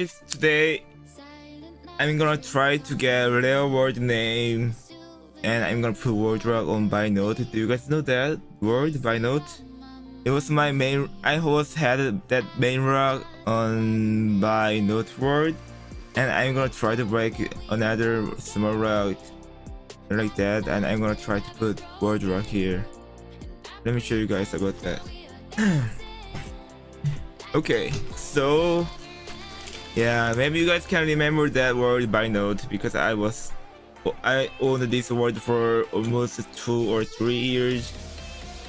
Guys, today I'm gonna try to get rare word name and I'm gonna put word rock on by note. Do you guys know that word by note? It was my main I always had that main rock on by note word and I'm gonna try to break another small rock like that and I'm gonna try to put word rock here. Let me show you guys about that. okay, so yeah, maybe you guys can remember that word by note because I was I owned this word for almost two or three years.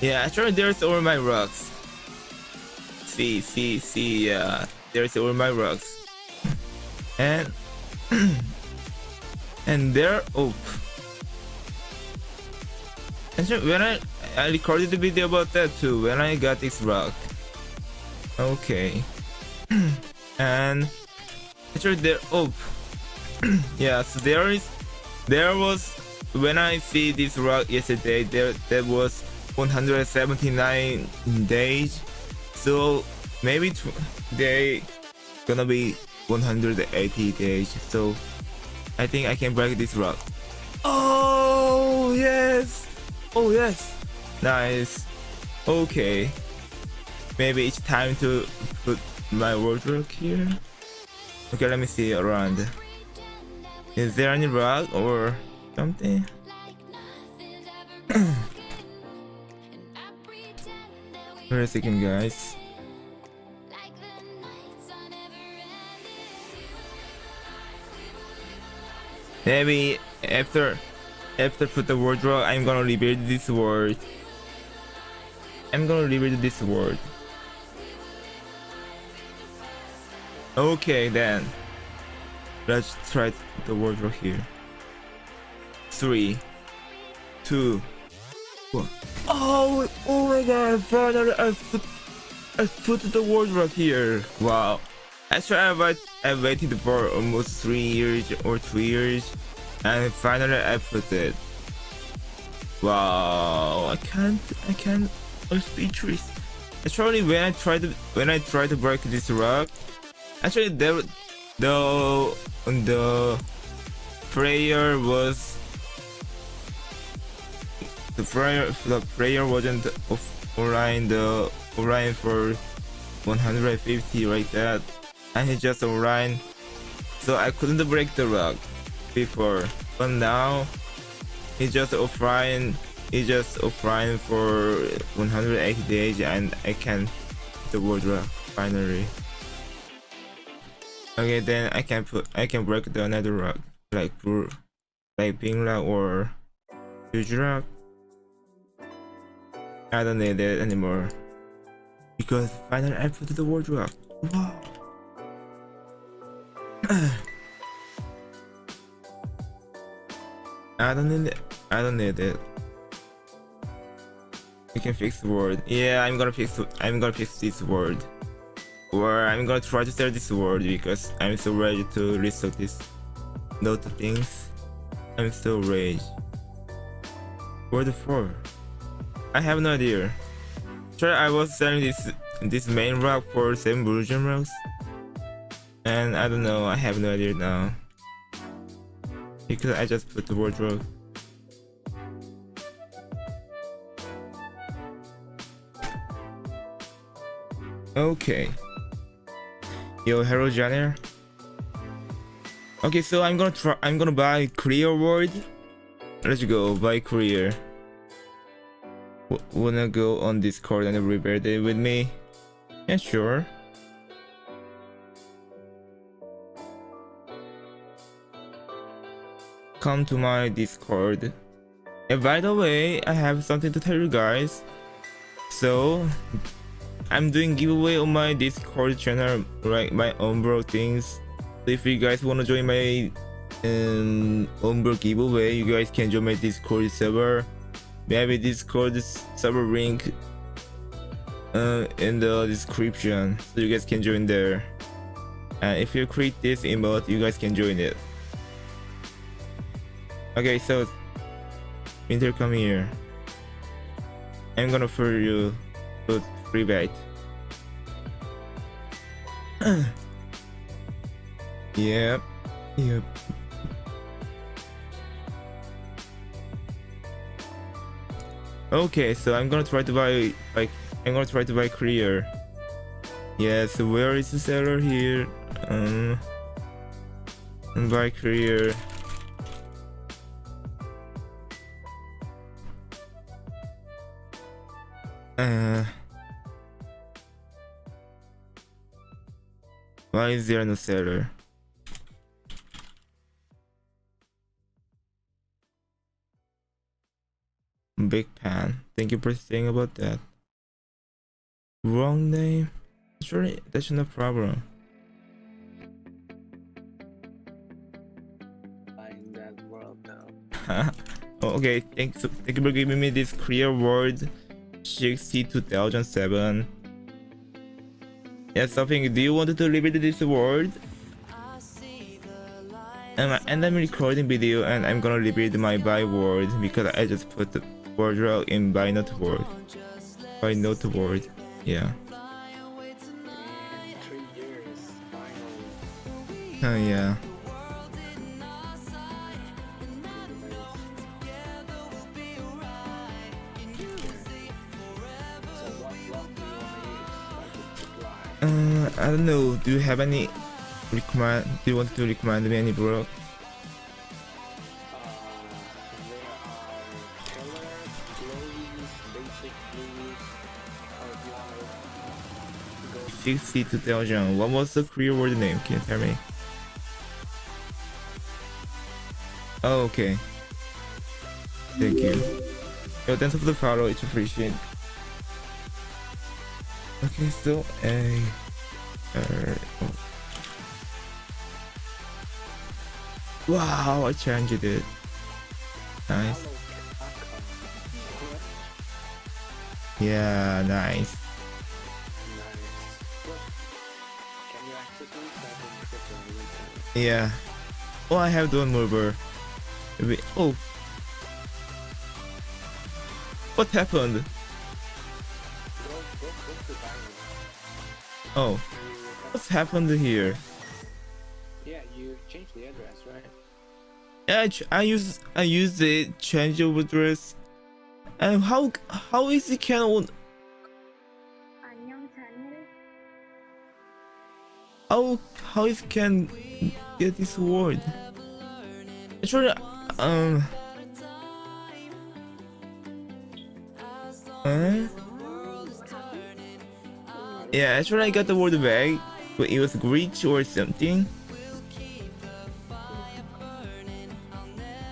Yeah, actually there's all my rocks. See, see, see, yeah, there's all my rocks. And and there oh so when I I recorded the video about that too when I got this rock. Okay. and actually there oh yeah so there is there was when I see this rock yesterday there there was 179 days. So maybe they gonna be 180 days. So I think I can break this rock oh yes. Oh yes. Nice. Okay. Maybe it's time to put my wardrobe here okay let me see around is there any rock or something Wait a second guys Maybe after after put the wardrobe, I'm gonna rebuild this world. I'm gonna rebuild this world. Okay then. Let's try the wardrobe here. Three, two, one. Oh, oh my god! Finally, I put, I put the wardrobe here. Wow. Actually, I, wait, I waited for almost three years or two years, and finally I put it. Wow, I can't, I can't, I'm speechless. Actually, when I tried to, when I tried to break this rock, actually there, the, the prayer was, the prayer, the prayer wasn't online, the online for 150 like that. And he just ran so I couldn't break the rock before. But now he just offline he just offline for 180 days and I can the world rock finally okay then I can put I can break the another rock like like pink rock or huge rock I don't need it anymore because finally I put the world rock wow I don't need it. I don't need it. You can fix the word. Yeah, I'm gonna fix. I'm gonna fix this word. Or I'm gonna try to sell this word because I'm so ready to restore this note things. I'm so rage. Word four. I have no idea. Sure, I was selling this this main rock for seven version rocks. And I don't know, I have no idea now. Because I just put the wardrobe. Okay. Yo, hello Janner. Okay, so I'm gonna try I'm gonna buy career word. Let's go, buy career. W wanna go on Discord and rebuild it with me? Yeah, sure. come to my discord and by the way i have something to tell you guys so i'm doing giveaway on my discord channel like my umbro things. So if you guys want to join my um umbro giveaway you guys can join my discord server. Maybe discord server link uh, in the description. So you guys can join there. And if you create this emote you guys can join it. Okay, so Winter, come here. I'm gonna for you. Put free bait. Yep. Yep. Okay, so I'm gonna try to buy like I'm gonna try to buy clear. Yeah, so where is the seller here? Um buy clear. Why is there no seller? Big Pan. Thank you for saying about that. Wrong name? Sure, that's no problem. in that world now. Oh, okay, thanks. Thank you for giving me this clear word. 62007. Yeah, something. Do you want to repeat this word? And, and I'm recording video and I'm gonna repeat my byword because I just put the word row in by not word. By not word. Yeah. In three years, finally. Oh yeah. I don't know. Do you have any recommend? Do you want to recommend me any block? Uh, there are color, glowies, basic blues. Or if you want to Sixty thousand. What was the Korean word name? Can you tell me? Oh, okay. Thank you. Yo, thanks for the follow. It's appreciated. Okay, so a. Uh. Wow, I changed it. Nice. Yeah, nice. Yeah. Oh, I have Dawn Mover. Oh. What happened? Oh, What's happened here? Yeah, you changed the address, right? Yeah, I, I use I use the change of address. And how how is it can how how how is can get this word? Actually, um. Huh? Yeah, actually I got the word back but it was glitch or something.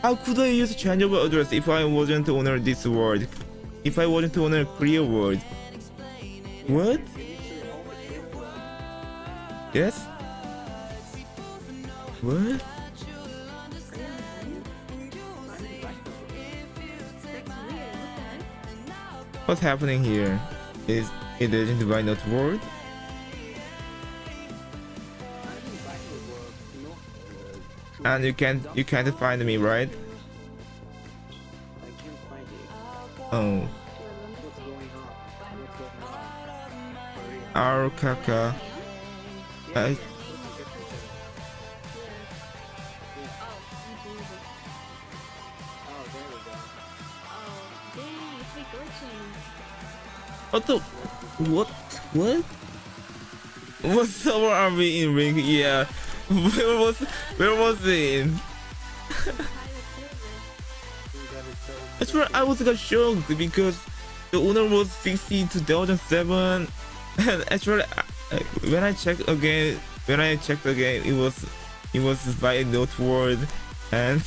How could I use changeable address if I wasn't owner this word? If I wasn't owner clear word? What? Yes? What? What's happening here? Is it isn't by not word? And you can't you can't find me, right? I can't find it. Oh, What's going on? What's going on? our kaka. I, Oh, there we go. what the? What? What? What server are we in ring? Yeah. Where was where was it? We That's where I was got shocked because the owner was 60 2007 and actually I- when I checked again when I checked again it was it was by a note word and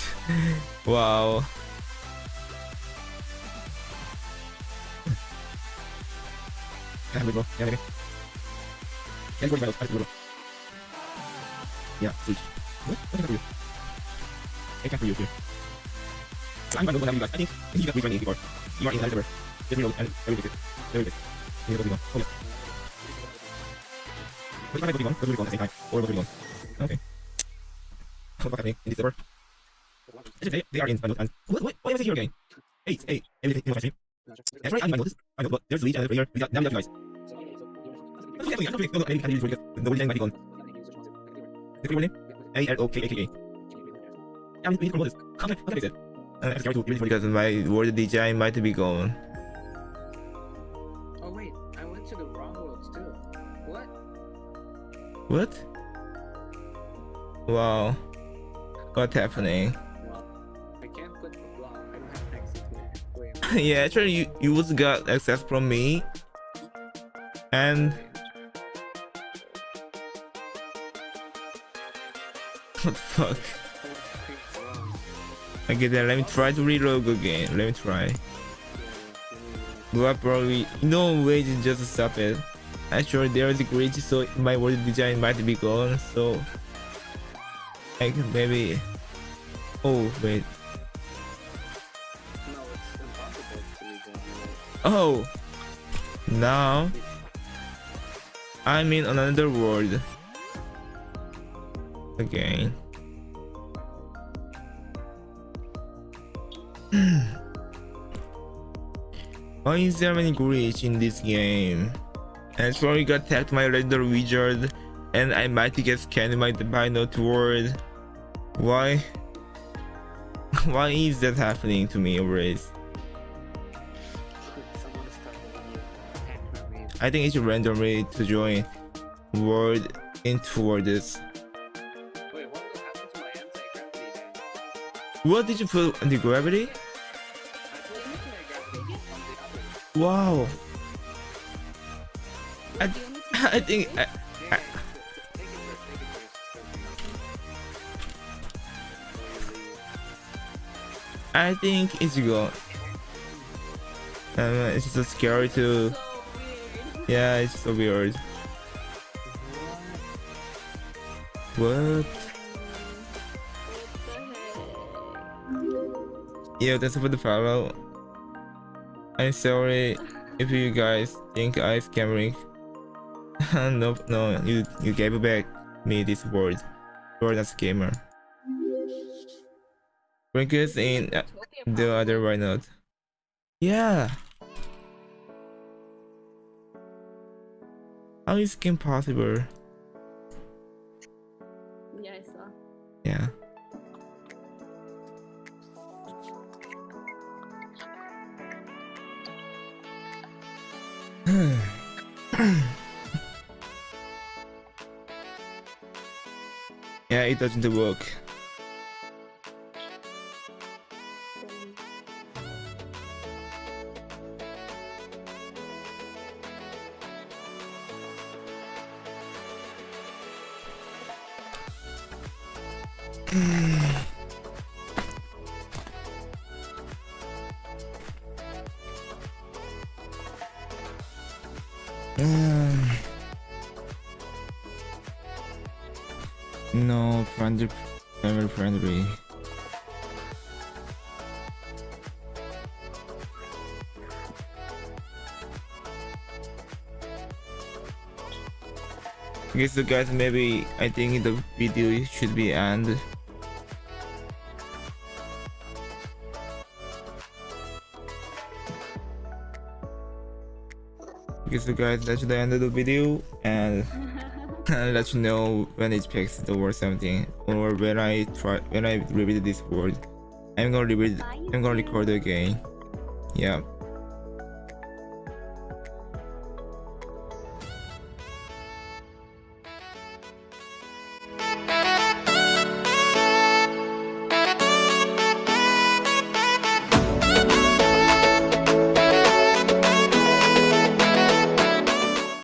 wow Yeah. Yeah, maybe. Yeah, go Yeah, switch. What? What I do? I for you here. So I'm gonna go have you guys. I think I think you got 320 before. You are in Elizabeth. Let me know and I will take it. I will take it. You go to Oh yeah. What if I one? Go to one at the same time. Or go to one. Okay. What the fuck happening in this server? Actually, they, they are in Banot and what, what, why am I here again? Hey, hey, everything in my stream. That's right, I noticed. I know, but there's a lead and a player. We got, now we got you guys. I'm not forgetting, I'm not forgetting. No, no, I didn't be gone. The free name? A L O K A K A. Yeah, we can promote this. Okay, okay, that's it. Uh, I'm sorry to really because my word design might be gone. Oh wait, I went to the wrong worlds too. What? What? Wow. What's happening? Well, I can't put the block. I don't have access to it. Wait, yeah, actually, you you also got access from me, and fuck? Okay, then let me try to reload again. Let me try. But probably no way to just stop it. Actually, there is a glitch, so my world design might be gone. So, like maybe. Oh wait. Oh, now I'm in another world again. Why is there many glitch in this game? And sorry got attacked by legendary wizard and I might get scanned by the by not word. Why? Why is that happening to me always? I think it's randomly to join world into worlds. What did you put the gravity? Wow. I, I think I. I think it's gone. Um, it's so scary to. Yeah, it's so weird. What? Yeah, that's for the follow. I'm sorry if you guys think I'm scamming. no, no, you you gave back me this word. You're not scammer. Brinkers in the other why not? Yeah. How is game possible? It doesn't work. Um, friendly, friendly. Okay, so guys, maybe I think the video should be end. Guess, so guys, that's the end of the video, and I'll let you know when it picks the word something, or when I try when I repeat this word. I'm gonna repeat. I'm gonna record again. Yeah.